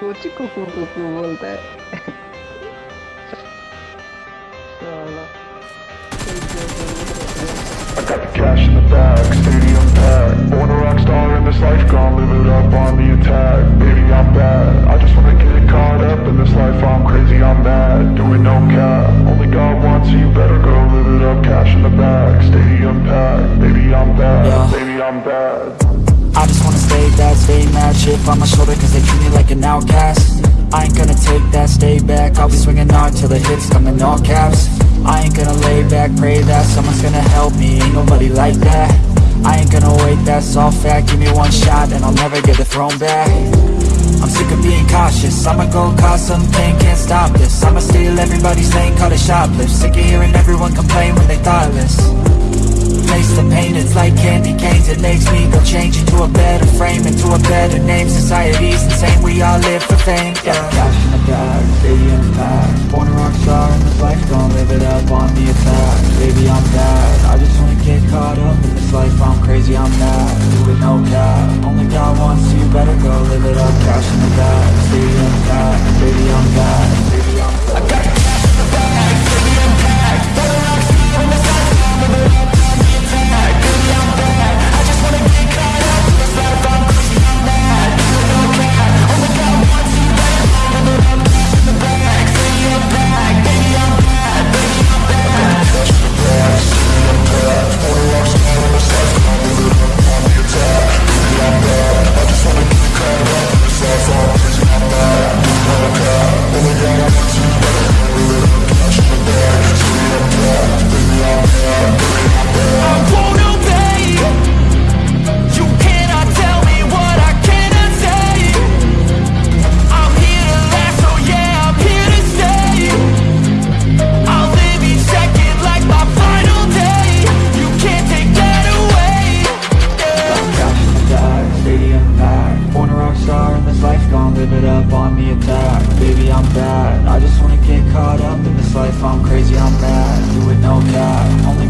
कुछ कुकू कुकू बोलता है साला I got the cash in the bag, stadium packed Born a rock star in this life, gonna live it up on the attack Baby, I'm bad, I just wanna get caught up in this life I'm crazy, I'm mad, doing no cap Only God wants you, better go live it up Cash in the bag, stadium packed Baby, I'm bad, Yeah. baby, I'm bad I just wanna bad, stay mad Chip on my shoulder cause they treat me like an outcast. I ain't gonna take that, stay back. I'll be swinging hard till the hits come in all caps. I ain't gonna lay back, pray that Someone's gonna help me, ain't nobody like that. I ain't gonna wait, that's all fact. Give me one shot and I'll never get the throne back. I'm sick of being cautious. I'ma go cause some pain, can't stop this. I'ma steal everybody's lane, call it shoplift. Sick of hearing everyone complain when they thoughtless Taste the pain, it's like candy canes. It makes me go change into a better frame Into a better name, society's insane. We all live for fame, yeah. Cash in the bag, stadium packed Born a rock star in this life, gon' live it up on the attack. Baby, I'm bad, I just wanna get caught up in this life. I'm crazy, I'm mad, do it no cap. Only God wants you, better go live it up on the attack Baby, I'm bad, I just wanna get caught up in this life. I'm crazy, I'm mad, do it no cap Only